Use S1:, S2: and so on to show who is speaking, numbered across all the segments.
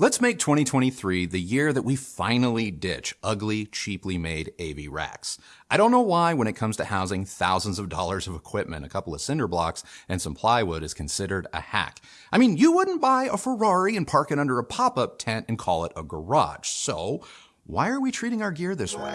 S1: Let's make 2023 the year that we finally ditch ugly, cheaply made AV racks. I don't know why when it comes to housing thousands of dollars of equipment, a couple of cinder blocks, and some plywood is considered a hack. I mean, you wouldn't buy a Ferrari and park it under a pop-up tent and call it a garage. So, why are we treating our gear this way?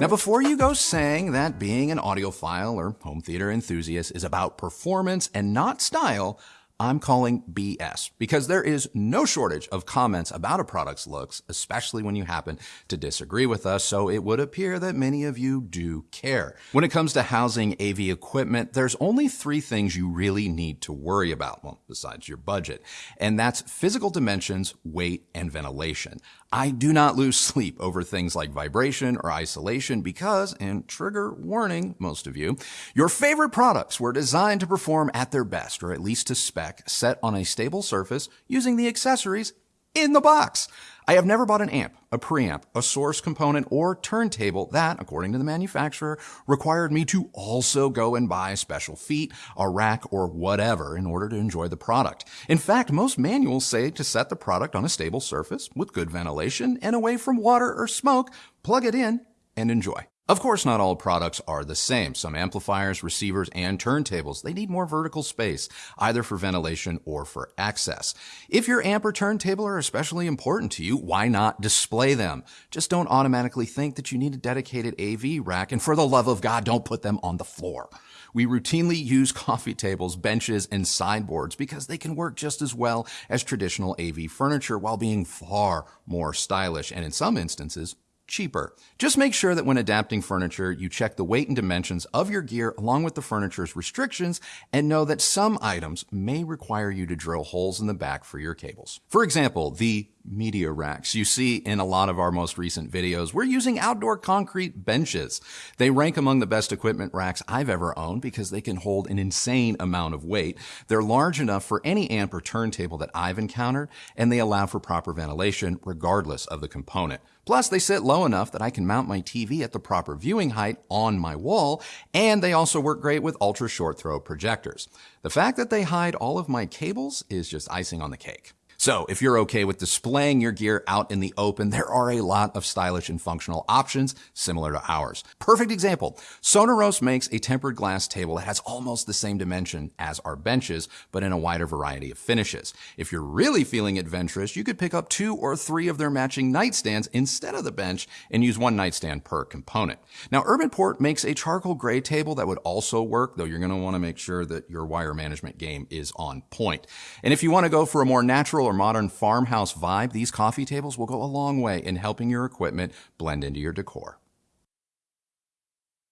S1: Now, before you go saying that being an audiophile or home theater enthusiast is about performance and not style, I'm calling BS because there is no shortage of comments about a product's looks, especially when you happen to disagree with us. So it would appear that many of you do care. When it comes to housing AV equipment, there's only three things you really need to worry about. Well, besides your budget. And that's physical dimensions, weight, and ventilation. I do not lose sleep over things like vibration or isolation because, and trigger warning, most of you, your favorite products were designed to perform at their best, or at least to spec, set on a stable surface using the accessories in the box. I have never bought an amp, a preamp, a source component, or turntable that, according to the manufacturer, required me to also go and buy special feet, a rack, or whatever in order to enjoy the product. In fact, most manuals say to set the product on a stable surface with good ventilation and away from water or smoke, plug it in, and enjoy. Of course, not all products are the same. Some amplifiers, receivers, and turntables, they need more vertical space, either for ventilation or for access. If your amp or turntable are especially important to you, why not display them? Just don't automatically think that you need a dedicated AV rack, and for the love of God, don't put them on the floor. We routinely use coffee tables, benches, and sideboards because they can work just as well as traditional AV furniture while being far more stylish and in some instances cheaper. Just make sure that when adapting furniture, you check the weight and dimensions of your gear along with the furniture's restrictions and know that some items may require you to drill holes in the back for your cables. For example, the media racks you see in a lot of our most recent videos. We're using outdoor concrete benches. They rank among the best equipment racks I've ever owned because they can hold an insane amount of weight. They're large enough for any amp or turntable that I've encountered, and they allow for proper ventilation regardless of the component. Plus, they sit low enough that I can mount my TV at the proper viewing height on my wall, and they also work great with ultra short throw projectors. The fact that they hide all of my cables is just icing on the cake. So if you're okay with displaying your gear out in the open, there are a lot of stylish and functional options similar to ours. Perfect example. Sonorous makes a tempered glass table that has almost the same dimension as our benches, but in a wider variety of finishes. If you're really feeling adventurous, you could pick up two or three of their matching nightstands instead of the bench and use one nightstand per component. Now, Urbanport makes a charcoal gray table that would also work, though you're going to want to make sure that your wire management game is on point. And if you want to go for a more natural or modern farmhouse vibe, these coffee tables will go a long way in helping your equipment blend into your decor.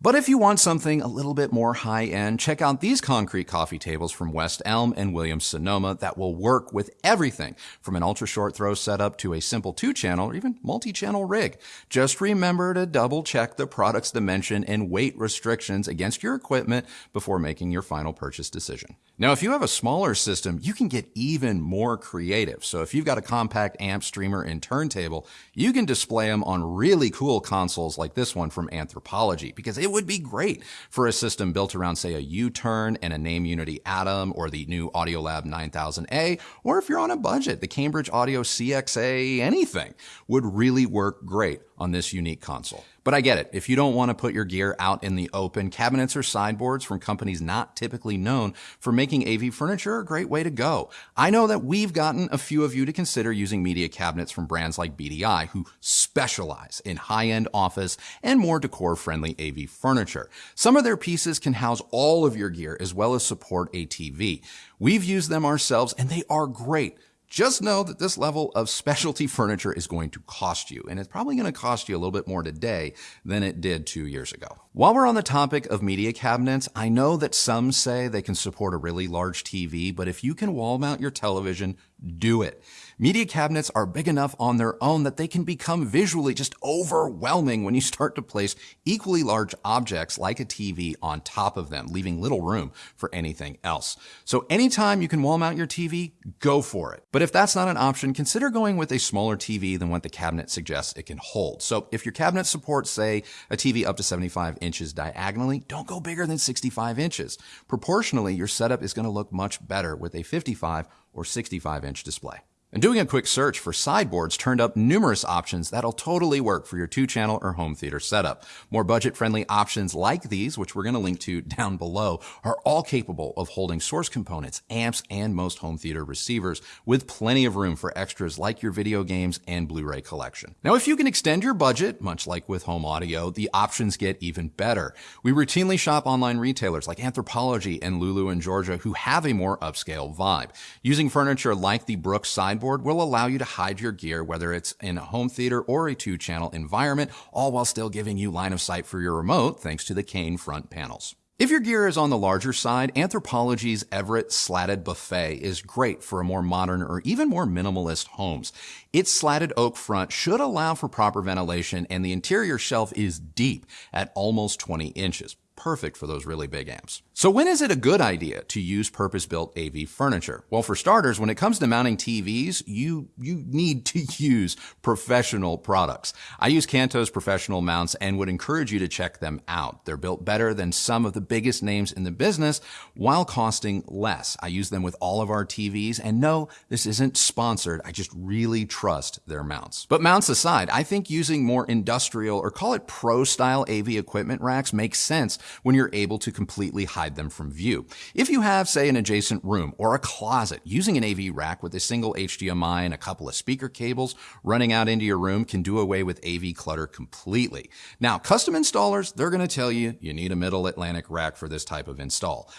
S1: But if you want something a little bit more high end, check out these concrete coffee tables from West Elm and Williams Sonoma that will work with everything from an ultra short throw setup to a simple two channel or even multi channel rig. Just remember to double check the product's dimension and weight restrictions against your equipment before making your final purchase decision. Now, if you have a smaller system, you can get even more creative. So if you've got a compact amp, streamer, and turntable, you can display them on really cool consoles like this one from Anthropologie, because it would be great for a system built around, say, a U-Turn and a Naim Uniti Atom or the new Audiolab 9000A, or if you're on a budget, the Cambridge Audio CXA, anything would really work great on this unique console. But I get it. If you don't want to put your gear out in the open, cabinets or sideboards from companies not typically known for making AV furniture are a great way to go. I know that we've gotten a few of you to consider using media cabinets from brands like BDI who specialize in high-end office and more decor-friendly AV furniture. Some of their pieces can house all of your gear as well as support a TV. We've used them ourselves and they are great. Just know that this level of specialty furniture is going to cost you, and it's probably going to cost you a little bit more today than it did two years ago. While we're on the topic of media cabinets, I know that some say they can support a really large TV, but if you can wall mount your television, do it. Media cabinets are big enough on their own that they can become visually just overwhelming when you start to place equally large objects like a TV on top of them, leaving little room for anything else. So anytime you can wall mount your TV, go for it. But if that's not an option, consider going with a smaller TV than what the cabinet suggests it can hold. So if your cabinet supports, say, a TV up to 75 inches diagonally, don't go bigger than 65 inches. Proportionally, your setup is going to look much better with a 55 or 65 inch display. And doing a quick search for sideboards turned up numerous options that'll totally work for your two channel or home theater setup. More budget friendly options like these, which we're going to link to down below, are all capable of holding source components, amps, and most home theater receivers with plenty of room for extras like your video games and Blu-ray collection. Now, if you can extend your budget, much like with home audio, the options get even better. We routinely shop online retailers like Anthropologie and Lulu and Georgia who have a more upscale vibe. Using furniture like the Brooks sideboard will allow you to hide your gear, whether it's in a home theater or a two channel environment, all while still giving you line of sight for your remote thanks to the cane front panels. If your gear is on the larger side, Anthropologie's Everett slatted buffet is great for a more modern or even more minimalist homes. Its slatted oak front should allow for proper ventilation and the interior shelf is deep at almost 20 inches perfect for those really big amps. So when is it a good idea to use purpose-built AV furniture? Well, for starters, when it comes to mounting TVs, you, you need to use professional products. I use Kanto's professional mounts and would encourage you to check them out. They're built better than some of the biggest names in the business while costing less. I use them with all of our TVs and no, this isn't sponsored. I just really trust their mounts. But mounts aside, I think using more industrial or call it pro style AV equipment racks makes sense when you're able to completely hide them from view. If you have, say, an adjacent room or a closet, using an AV rack with a single HDMI and a couple of speaker cables running out into your room can do away with AV clutter completely. Now, custom installers, they're going to tell you you need a Middle Atlantic rack for this type of install.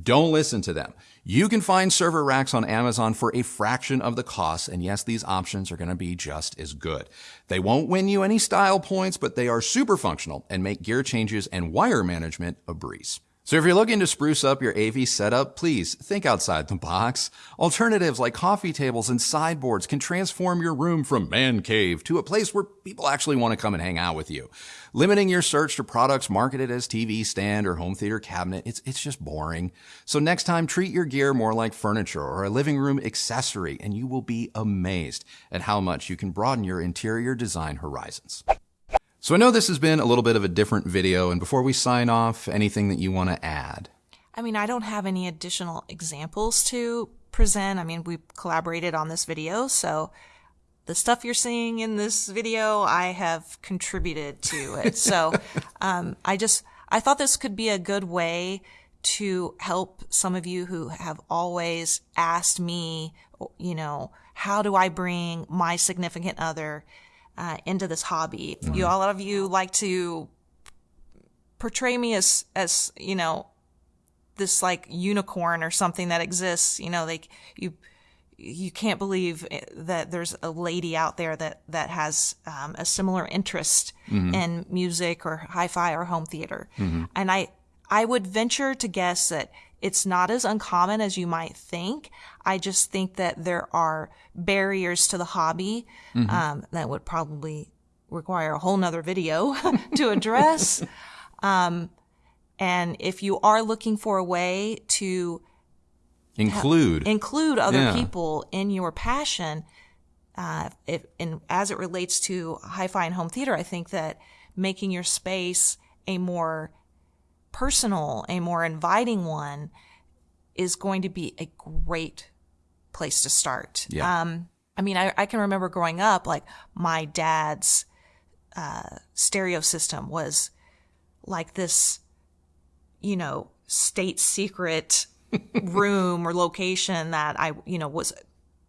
S1: Don't listen to them. You can find server racks on Amazon for a fraction of the cost, and yes, these options are going to be just as good. They won't win you any style points, but they are super functional and make gear changes and wire management a breeze. So if you're looking to spruce up your AV setup, please think outside the box. Alternatives like coffee tables and sideboards can transform your room from man cave to a place where people actually want to come and hang out with you. Limiting your search to products marketed as TV stand or home theater cabinet, it's, it's just boring. So next time, treat your gear more like furniture or a living room accessory, and you will be amazed at how much you can broaden your interior design horizons. So I know this has been a little bit of a different video, and before we sign off, anything that you want to add?
S2: I mean, I don't have any additional examples to present. I mean, we collaborated on this video, so the stuff you're seeing in this video, I have contributed to it. so um, I just, I thought this could be a good way to help some of you who have always asked me, you know, how do I bring my significant other uh, into this hobby. Mm-hmm. You, a lot of you like to portray me as, as, you know, this like unicorn or something that exists, you know, like you, you can't believe eh, that there's a lady out there that, that has um, a similar interest mm-hmm. in music or hi-fi or home theater. Mm-hmm. And I, I would venture to guess that it's not as uncommon as you might think. I just think that there are barriers to the hobby mm-hmm. um, that would probably require a whole nother video to address. um, and if you are looking for a way to
S1: include
S2: ha- include other yeah. people in your passion, uh, if, and as it relates to hi-fi and home theater, I think that making your space a more personal, a more inviting one is going to be a great place to start. Yeah. Um, I mean, I, I can remember growing up, like my dad's uh, stereo system was like this, you know, state secret room or location that I, you know, was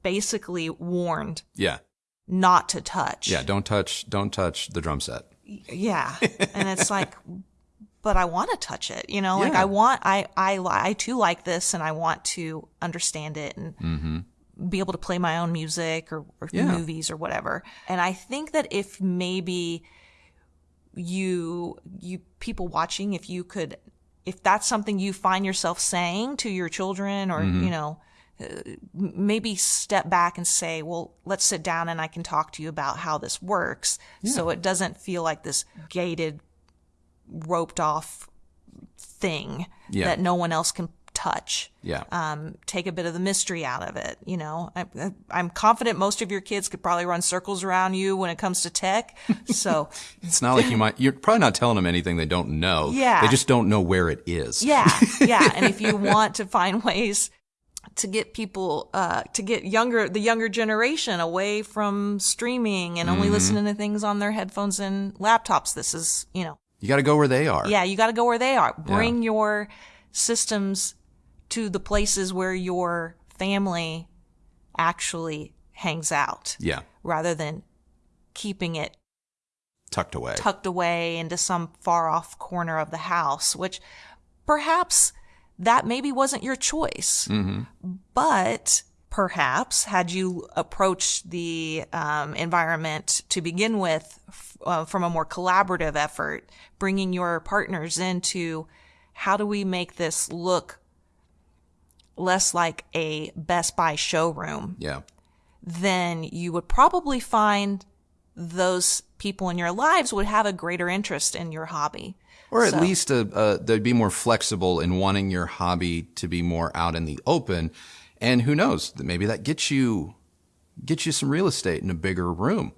S2: basically warned.
S1: Yeah.
S2: Not to touch.
S1: Yeah. Don't touch, don't touch the drum set.
S2: Yeah. And it's like, but I want to touch it. You know, yeah. like I want, I, I, I too like this and I want to understand it and mm-hmm. be able to play my own music or, or yeah. movies or whatever. And I think that if maybe you, you people watching, if you could, if that's something you find yourself saying to your children or, mm-hmm. you know, maybe step back and say, well, let's sit down and I can talk to you about how this works. So it doesn't feel like this gated, roped off thing
S1: Yeah.
S2: that no one else can touch.
S1: Yeah.
S2: Um, take a bit of the mystery out of it. You know, I, I'm confident most of your kids could probably run circles around you when it comes to tech. So
S1: It's not like you might, you're probably not telling them anything they don't know.
S2: Yeah.
S1: They just don't know where it is.
S2: Yeah, yeah. And if you want to find ways to get people, uh, to get younger, the younger generation away from streaming and
S1: Mm-hmm.
S2: only listening to things on their headphones and laptops, this is, you know,
S1: You got to go where they are.
S2: yeah, you got to go where they are. Bring your systems to the places where your family actually hangs out
S1: Yeah.
S2: rather than keeping it
S1: Tucked away.
S2: tucked away into some far off corner of the house, which perhaps that maybe wasn't your choice. Mm-hmm. But perhaps had you approached the um, environment to begin with f- uh, from a more collaborative effort, bringing your partners into how do we make this look less like a Best Buy showroom
S1: yeah.
S2: then you would probably find those people in your lives would have a greater interest in your hobby.
S1: Or at
S2: So-
S1: least uh uh they'd be more flexible in wanting your hobby to be more out in the open. And who knows? Maybe that gets you gets you some real estate in a bigger room.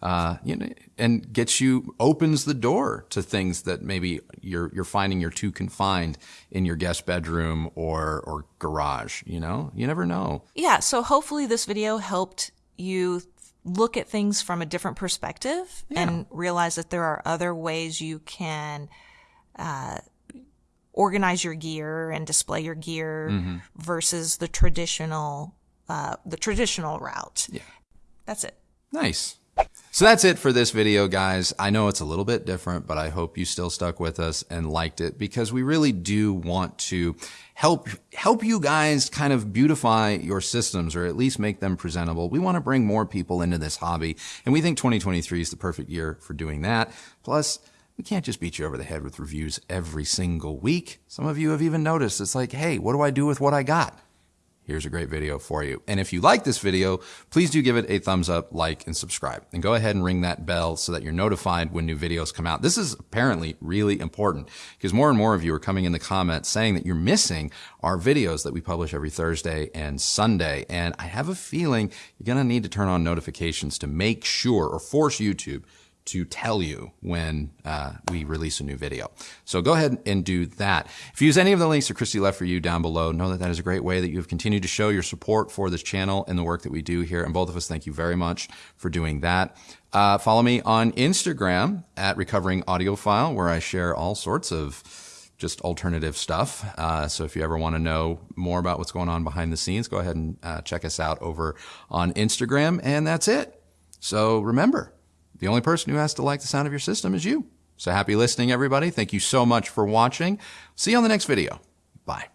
S1: Uh, you know, and gets you opens the door to things that maybe you're you're finding you're too confined in your guest bedroom or or garage. You know, you never know.
S2: Yeah, so hopefully this video helped you look at things from a different perspective and realize that there are other ways you can uh, organize your gear and display your gear versus the traditional uh, the traditional route. Yeah, that's it.
S1: Nice. So that's it for this video, guys. I know it's a little bit different, but I hope you still stuck with us and liked it because we really do want to help, help you guys kind of beautify your systems or at least make them presentable. We want to bring more people into this hobby and we think 2023 is the perfect year for doing that. Plus, we can't just beat you over the head with reviews every single week. Some of you have even noticed it's like, hey, what do I do with what I got? here's a great video for you. And if you like this video, please do give it a thumbs up, like, and subscribe. And go ahead and ring that bell so that you're notified when new videos come out. This is apparently really important because more and more of you are coming in the comments saying that you're missing our videos that we publish every Thursday and Sunday. And I have a feeling you're going to need to turn on notifications to make sure or force YouTube to tell you when uh, we release a new video. So go ahead and do that. If you use any of the links that Christy left for you down below, know that that is a great way that you have continued to show your support for this channel and the work that we do here. And both of us thank you very much for doing that. Uh, follow me on Instagram at Recovering Audiophile, where I share all sorts of just alternative stuff. Uh, so if you ever want to know more about what's going on behind the scenes, go ahead and uh, check us out over on Instagram. And that's it. So remember, the only person who has to like the sound of your system is you. So happy listening, everybody. Thank you so much for watching. See you on the next video. Bye.